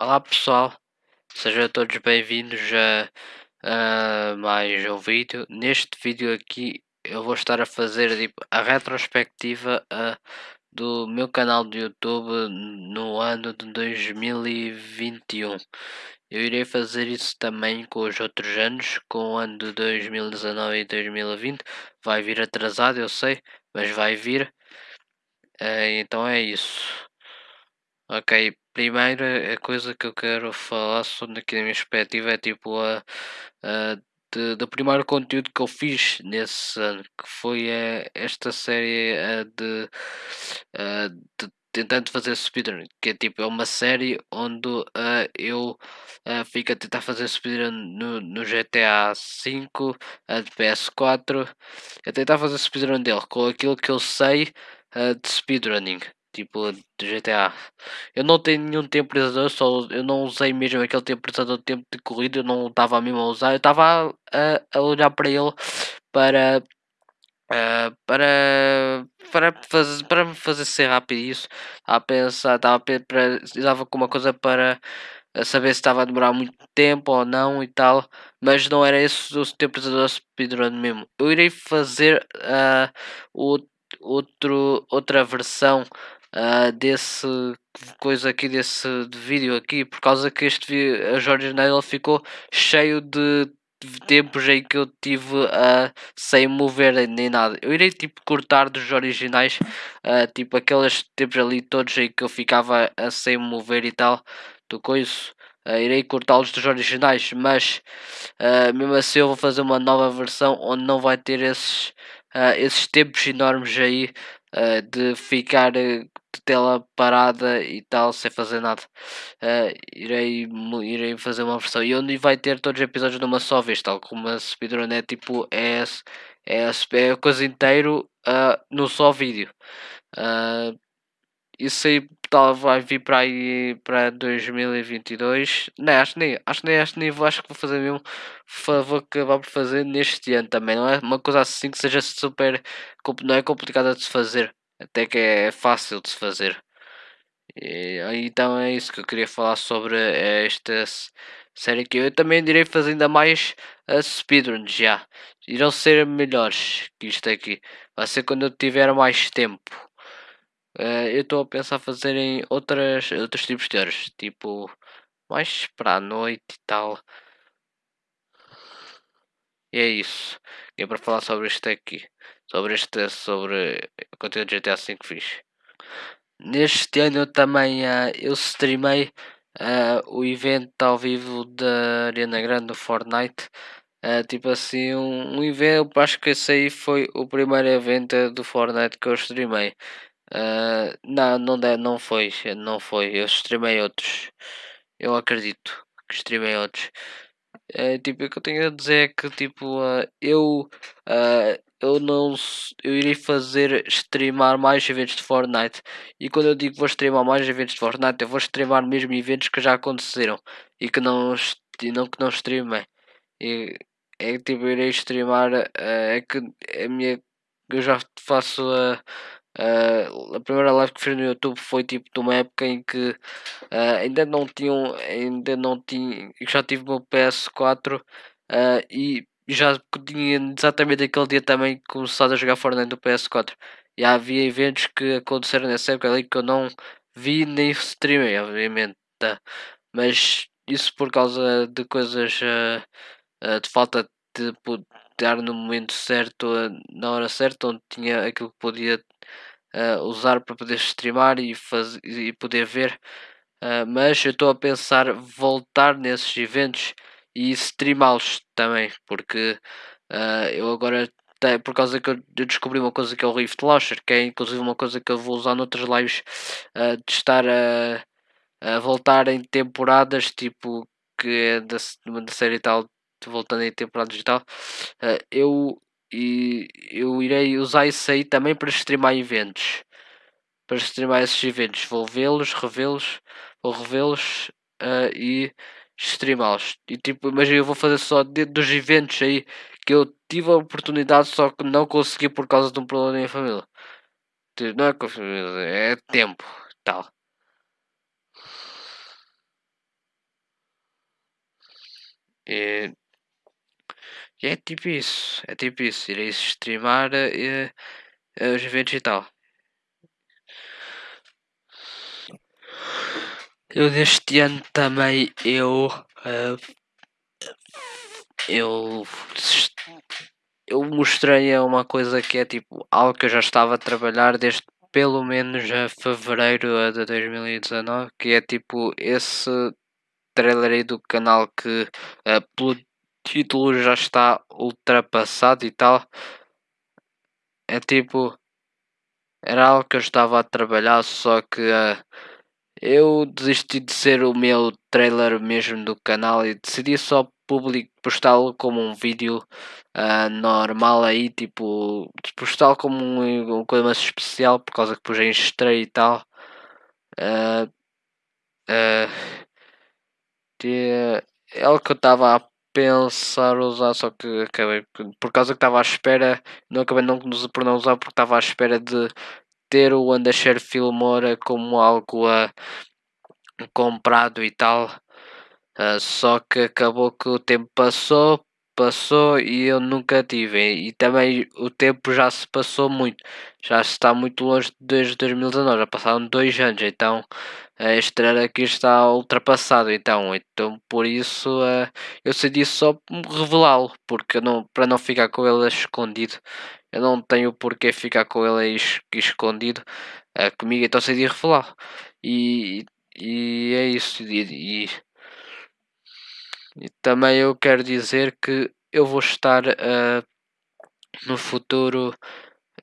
Olá pessoal, sejam todos bem-vindos a, a, mais um vídeo. Neste vídeo aqui eu vou estar a fazer tipo, a retrospectiva do meu canal de YouTube no ano de 2021. Eu irei fazer isso também com os outros anos, com o ano de 2019 e 2020. Vai vir atrasado, eu sei, mas vai vir. Uh, então é isso. Ok, primeiro a coisa que eu quero falar sobre aqui na minha perspectiva é tipo a, a de, do primeiro conteúdo que eu fiz nesse ano, que foi uh, esta série uh, de, uh, de tentando fazer speedrun, que é tipo é uma série onde eu uh, fico a tentar fazer speedrun no, no GTA V uh, de PS4, a tentar fazer speedrun dele com aquilo que eu sei de speedrunning tipo de GTA. Eu não tenho nenhum temporizador, só eu não usei mesmo aquele temporizador de tempo de corrida, eu não estava mesmo a usar, eu estava a, a, olhar para ele para uh, para para fazer para me fazer ser rápido isso. Estava a pensar, estava precisava com uma coisa para saber se estava a demorar muito tempo ou não e tal, mas não era esse o temporizador speedrun mesmo. Eu irei fazer uh, o outro, outra versão uh, desse coisa aqui, desse de vídeo aqui, por causa que este a Jorge Nadal ficou cheio de tempos em que eu tive uh, sem mover nem nada. Eu irei tipo cortar dos originais, uh, tipo aqueles tempos ali todos em que eu ficava uh, sem mover e tal, do coisa. Uh, irei cortá-los dos originais, mas uh, mesmo assim eu vou fazer uma nova versão onde não vai ter esses, esses tempos enormes aí de ficar de tela parada e tal, sem fazer nada. Uh, irei, irei fazer uma versão e onde vai ter todos os episódios numa só vez, tal como a speedrun é tipo é, é, é a coisa inteiro uh, no só vídeo. Uh, isso aí tal, vai vir para aí para 2022. Não, acho nem, acho nem acho nem acho que vou fazer mesmo. Vou acabar por fazer neste ano também. Não é uma coisa assim que seja super. Não é complicada de se fazer até que é fácil de se fazer. E, então é isso que eu queria falar sobre eh, esta série que eu também irei fazer ainda mais a speedruns já. Irão ser melhores que isto aqui. Vai ser quando eu tiver mais tempo. Uh, eu estou a pensar fazer em outras, outros tipos de horas, tipo mais para a noite e tal. E é isso. E é para falar sobre isto aqui sobre este sobre o conteúdo de GTA V que fiz. Neste ano eu também uh, eu streamei uh, o evento ao vivo da Arena Grande do Fortnite. Uh, tipo assim, um, um evento, acho que esse aí foi o primeiro evento do Fortnite que eu streamei. Uh, não, não, não foi, não foi. Eu streamei outros. Eu acredito que streamei outros. Uh, tipo, o que eu tenho a dizer é que tipo, uh, eu eu não eu irei fazer streamar mais eventos de Fortnite e quando eu digo vou streamar mais eventos de Fortnite eu vou streamar mesmo eventos que já aconteceram e que não não que não streamem e é tipo eu irei streamar é que a minha eu já faço a Uh, a primeira live que fiz no YouTube foi tipo de uma época em que uh, ainda não tinham, ainda não tinha, já tive o meu PS4 uh, e já tinha exatamente aquele dia também começado a jogar Fortnite no PS4. E havia eventos que aconteceram nessa época ali que eu não vi nem streamei, obviamente. Tá? Mas isso por causa de coisas de falta de estar no momento certo, na hora certa, onde tinha aquilo que podia usar para poder streamar e, fazer, e poder ver. mas eu estou a pensar voltar nesses eventos e streamá-los também, porque uh, eu agora por causa que eu descobri uma coisa que é o Rift Launcher, que é inclusive uma coisa que eu vou usar noutras lives uh, de estar a, a, voltar em temporadas, tipo que é da, da série tal, voltando em temporadas e tal, uh, eu, e, eu irei usar isso aí também para streamar eventos. Para streamar esses eventos, vou vê-los, revê-los, vou revê-los uh, e streamá-los. E tipo, imagina, eu vou fazer só dentro dos eventos aí que eu tive a oportunidade, só que não consegui por causa de um problema na minha família. Tipo, não é família, é tempo tal. E é tipo isso, é tipo isso, irei streamar uh, os eventos e tal. Eu deste ano também eu uh, eu eu mostrei uma coisa que é tipo algo que eu já estava a trabalhar desde pelo menos a fevereiro de 2019, que é tipo esse trailer aí do canal que uh, título já está ultrapassado e tal. É tipo era algo que eu estava a trabalhar, só que uh, eu desisti de ser o meu trailer mesmo do canal e decidi só postá-lo como um vídeo uh, normal aí, tipo, postá-lo como um, uma coisa mais especial por causa que depois em estreia e tal. Uh, uh, é algo que eu estava a pensar usar, só que acabei por causa que estava à espera, não acabei não, por não usar porque estava à espera de ter o Undershare Filmora como algo uh, comprado e tal. Uh, só que acabou que o tempo passou, passou e eu nunca tive. E também o tempo já se passou muito, já está muito longe desde 2019, já passaram dois anos, então este ano aqui está ultrapassado. Então, então por isso uh, eu decidi só revelá-lo, porque não, para não ficar com ele escondido. Eu não tenho porquê ficar com ele es escondido uh, comigo, então decidi revelá-lo. E, e é isso. E, e, e, também eu quero dizer que eu vou estar uh, no futuro.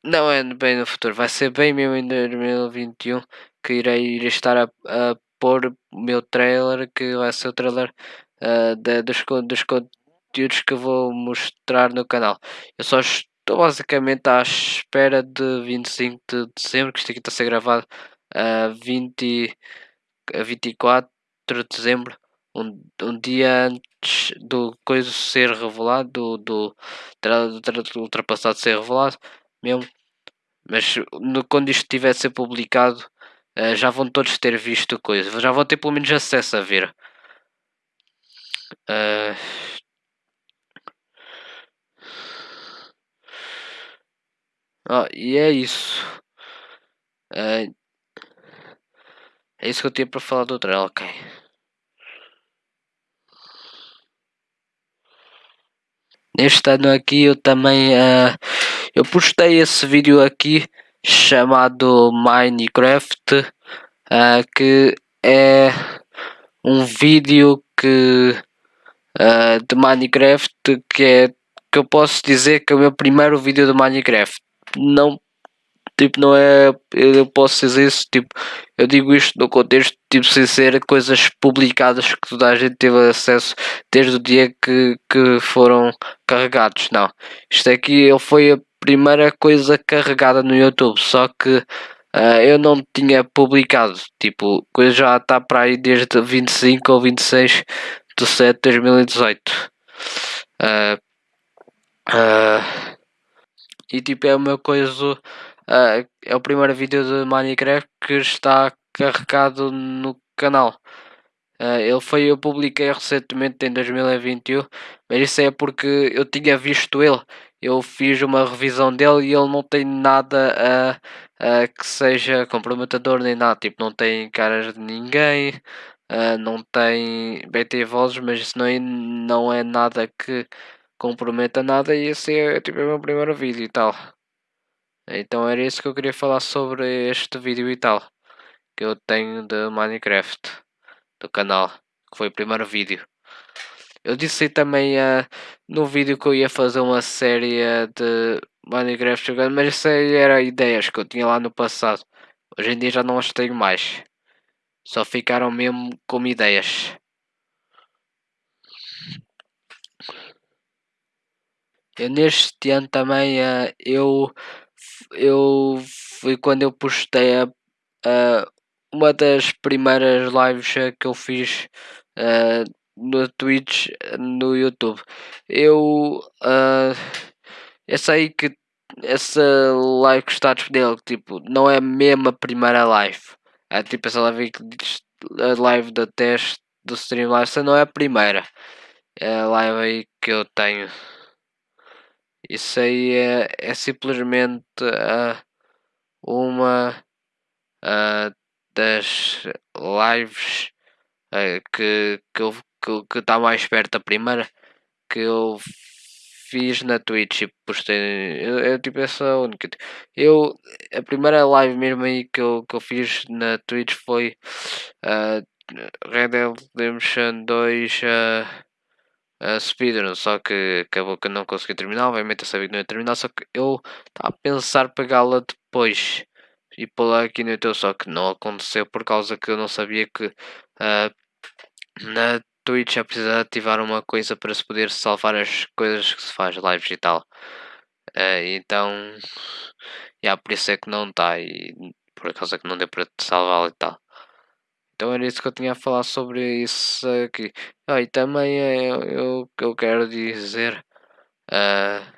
Não é bem no futuro, vai ser bem mesmo em 2021 que irei, irei estar a, a pôr o meu trailer, que vai ser o trailer uh, de, dos, dos conteúdos que vou mostrar no canal. Eu só estou basicamente à espera de 25 de dezembro, que isto aqui está a ser gravado a uh, 20 a 24 de dezembro, um, um dia antes do coisa ser revelado, do, do, do, do ultrapassado ser revelado mesmo. Mas no, quando isto estiver a ser publicado, uh, já vão todos ter visto coisa, já vão ter pelo menos acesso a ver. Uh, oh, e é isso. Uh, é isso que eu tinha para falar do trailer, ok. Neste ano aqui eu também uh, eu postei esse vídeo aqui chamado Minecraft uh, que é um vídeo que uh, de Minecraft que é que eu posso dizer que é o meu primeiro vídeo de Minecraft. Não tipo, não é. Eu posso dizer isso, tipo, eu digo isto no contexto, tipo, sem ser coisas publicadas que toda a gente teve acesso desde o dia que, que foram carregados. Não, isto aqui ele foi a primeira coisa carregada no YouTube, só que uh, eu não tinha publicado, tipo, coisa já está para aí desde 25 ou 26 de 7 de 2018. Uh, uh, e tipo é uma coisa Uh, é o primeiro vídeo de Minecraft que está carregado no canal. Uh, ele foi, eu publiquei recentemente em 2021, mas isso é porque eu tinha visto ele. Eu fiz uma revisão dele e ele não tem nada uh, que seja comprometedor nem nada. Tipo, não tem caras de ninguém, uh, não tem. Bem, tem vozes, mas isso não é, não é nada que comprometa nada. E esse é tipo é o meu primeiro vídeo e tal. Então era isso que eu queria falar sobre este vídeo e tal. Que eu tenho de Minecraft. Do canal. Que foi o primeiro vídeo. Eu disse também uh, no vídeo que eu ia fazer uma série de Minecraft jogando. Mas isso aí era ideias que eu tinha lá no passado. Hoje em dia já não as tenho mais. Só ficaram mesmo como ideias. Eu neste ano também uh, eu eu foi quando eu postei a, a, uma das primeiras lives que eu fiz uh, no Twitch, no YouTube. Eu essa aí que essa live que está disponível, tipo, não é mesmo a primeira live. É tipo essa live que diz a live da teste do Streamlabs, essa não é a primeira. é a live aí que eu tenho. Isso aí é, é simplesmente uh, uma uh, das lives uh, que, que, eu, que, que está mais perto da primeira que eu fiz na Twitch e postei. Eu, eu tipo essa única. Eu a primeira live mesmo aí que eu, que eu fiz na Twitch foi uh, Red Dead Redemption 2 uh, uh, Speedrun, só que acabou que não consegui terminar. Obviamente eu sabia que não ia terminar, só que eu estava a pensar pegá-la depois e pô-la aqui no YouTube, só que não aconteceu por causa que eu não sabia que uh, na Twitch é preciso ativar uma coisa para se poder salvar as coisas que se faz, lives e tal. Uh, então, yeah, por isso é que não está e por causa que não deu para salvar e tal. Então era isso que eu tinha a falar sobre isso aqui. Ah, e também é, eu, eu quero dizer. Uh,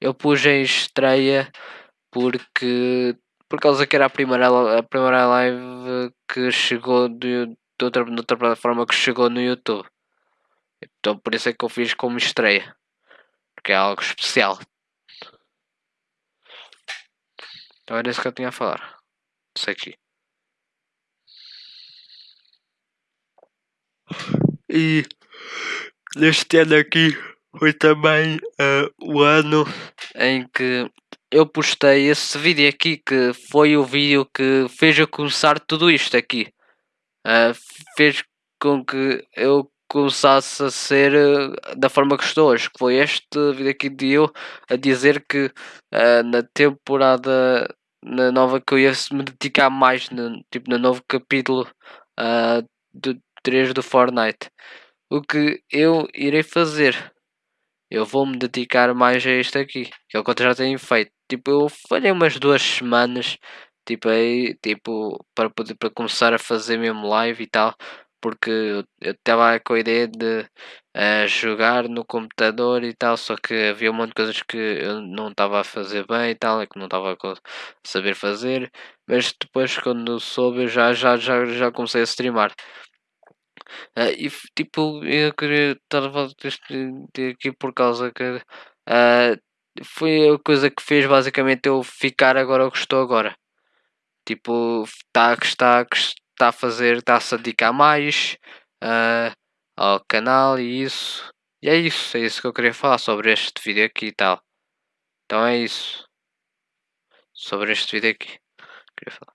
eu pus em estreia porque por causa que era a primeira, a primeira live que chegou de, de, outra, de outra plataforma que chegou no YouTube. Então por isso é que eu fiz como estreia. Porque é algo especial. Então era isso que eu tinha a falar. Isso aqui. E neste ano aqui foi também uh, o ano em que eu postei esse vídeo aqui que foi o vídeo que fez eu começar tudo isto aqui. Uh, fez com que eu começasse a ser uh, da forma que estou hoje. Que foi este vídeo aqui de eu a dizer que uh, na temporada na nova que eu ia me dedicar mais no, tipo, no novo capítulo do 3 do Fortnite. O que eu irei fazer? Eu vou me dedicar mais a este aqui, que é o que eu já tenho feito. Tipo, eu falhei umas duas semanas, tipo, aí, tipo, para poder para começar a fazer mesmo live e tal, porque eu estava com a ideia de uh, jogar no computador e tal, só que havia um monte de coisas que eu não estava a fazer bem e tal, é que não estava a saber fazer, mas depois quando soube já, já, já, já comecei a streamar. Uh, e tipo, eu queria estar aqui por causa que uh, foi a coisa que fez basicamente eu ficar agora o que estou agora. Tipo, está que está está a fazer, está-se a dedicar mais uh, ao canal e isso. E é isso, é isso que eu queria falar sobre este vídeo aqui e tal. Então é isso. Sobre este vídeo aqui. Queria falar.